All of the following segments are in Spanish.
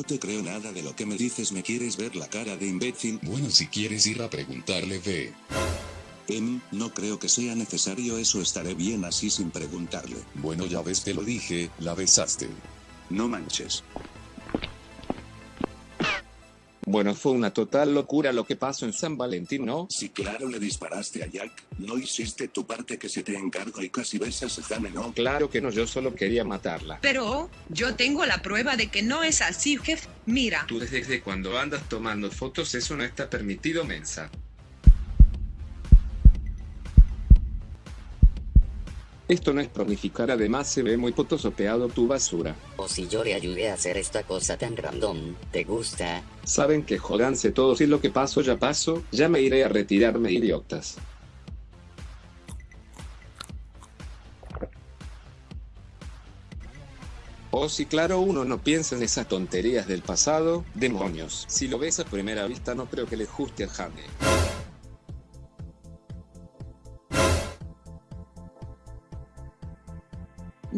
No te creo nada de lo que me dices, ¿me quieres ver la cara de imbécil? Bueno, si quieres ir a preguntarle, ve. Em, no creo que sea necesario eso, estaré bien así sin preguntarle. Bueno, ya ves, te lo dije, la besaste. No manches. Bueno, fue una total locura lo que pasó en San Valentín, ¿no? Si claro le disparaste a Jack, no hiciste tu parte que se te encargo y casi besas a Jane, ¿no? Claro que no, yo solo quería matarla. Pero, yo tengo la prueba de que no es así, jefe. Mira. Tú desde cuando andas tomando fotos eso no está permitido, mensa. Esto no es prolificar, además se ve muy fotosopeado tu basura. O si yo le ayudé a hacer esta cosa tan random, ¿te gusta? Saben que jodanse todos y lo que pasó ya pasó, ya me iré a retirarme idiotas. Oh sí claro uno no piensa en esas tonterías del pasado, demonios. Si lo ves a primera vista no creo que le guste a Jane.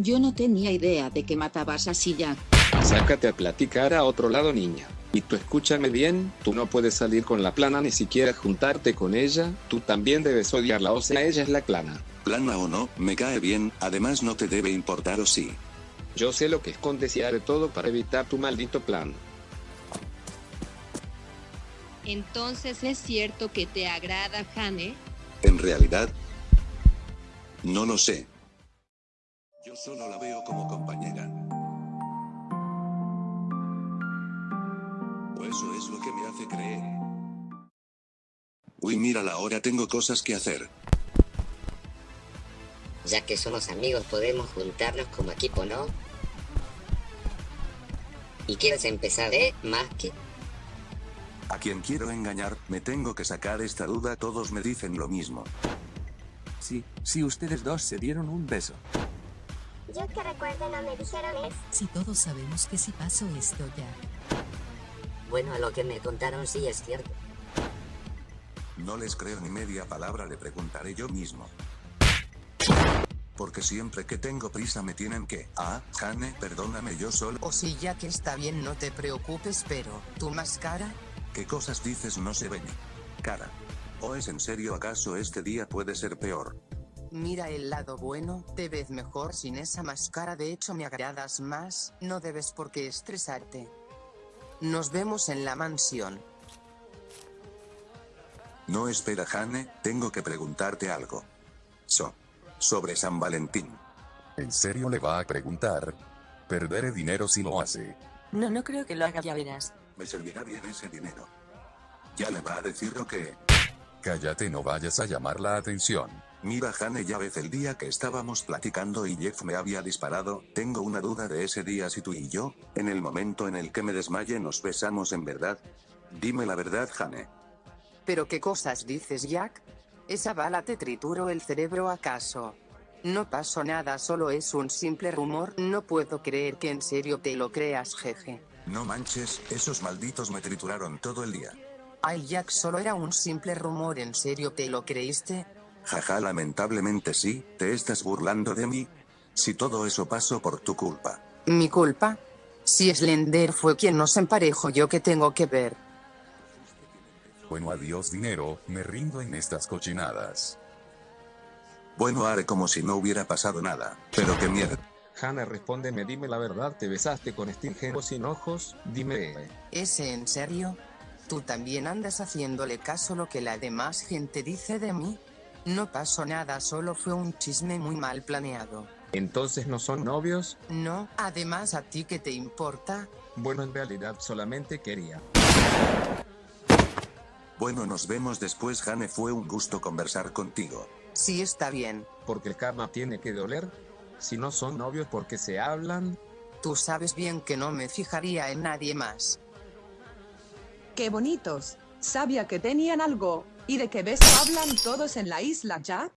Yo no tenía idea de que matabas así ya. Sácate a platicar a otro lado niña. Y tú escúchame bien, tú no puedes salir con la plana ni siquiera juntarte con ella, tú también debes odiarla, o sea ella es la plana. Plana o no, me cae bien, además no te debe importar o sí. Yo sé lo que escondes y haré todo para evitar tu maldito plan. Entonces es cierto que te agrada Hane. En realidad, no lo sé. Yo solo la veo como compañera. O eso es lo que me hace creer. Uy, mira la hora, tengo cosas que hacer. Ya que somos amigos podemos juntarnos como equipo, ¿no? ¿Y quieres empezar, eh, Maki? A quien quiero engañar, me tengo que sacar esta duda, todos me dicen lo mismo. Sí, sí, ustedes dos se dieron un beso. Yo que recuerdo no me dijeron es. Si todos sabemos que si pasó esto ya. Bueno, a lo que me contaron sí es cierto. No les creo ni media palabra, le preguntaré yo mismo. Porque siempre que tengo prisa me tienen que... Ah, Jane, perdóname yo solo... O si ya que está bien no te preocupes, pero... ¿Tu máscara? ¿Qué cosas dices no se ven? Cara. ¿O es en serio acaso este día puede ser peor? Mira el lado bueno, te ves mejor sin esa máscara, de hecho me agradas más, no debes por qué estresarte. Nos vemos en la mansión. No espera Jane, tengo que preguntarte algo. So. Sobre San Valentín. ¿En serio le va a preguntar? Perderé dinero si lo hace. No, no creo que lo haga, ya verás. Me servirá bien ese dinero. Ya le va a decir lo que... Cállate, no vayas a llamar la atención. Mira Jane ya ves el día que estábamos platicando y Jeff me había disparado, tengo una duda de ese día si tú y yo, en el momento en el que me desmaye nos besamos en verdad. Dime la verdad Jane. ¿Pero qué cosas dices Jack? ¿Esa bala te trituró el cerebro acaso? No pasó nada, solo es un simple rumor, no puedo creer que en serio te lo creas jeje. No manches, esos malditos me trituraron todo el día. Ay Jack, solo era un simple rumor, ¿en serio te lo creíste? Jaja, lamentablemente sí, ¿te estás burlando de mí? Si todo eso pasó por tu culpa. ¿Mi culpa? Si Slender fue quien nos emparejó, ¿yo qué tengo que ver? Bueno, adiós dinero, me rindo en estas cochinadas. Bueno, haré como si no hubiera pasado nada, pero qué mierda. Hannah, respóndeme, dime la verdad, ¿te besaste con este ingeniero sin ojos? Dime. ¿Ese en serio? ¿Tú también andas haciéndole caso a lo que la demás gente dice de mí? No pasó nada, solo fue un chisme muy mal planeado. ¿Entonces no son novios? No, además a ti qué te importa? Bueno, en realidad solamente quería. Bueno, nos vemos después, Jane. Fue un gusto conversar contigo. Sí, está bien. Porque el karma tiene que doler. Si no son novios porque se hablan. Tú sabes bien que no me fijaría en nadie más. Qué bonitos. Sabía que tenían algo. ¿Y de qué beso hablan todos en la isla ya?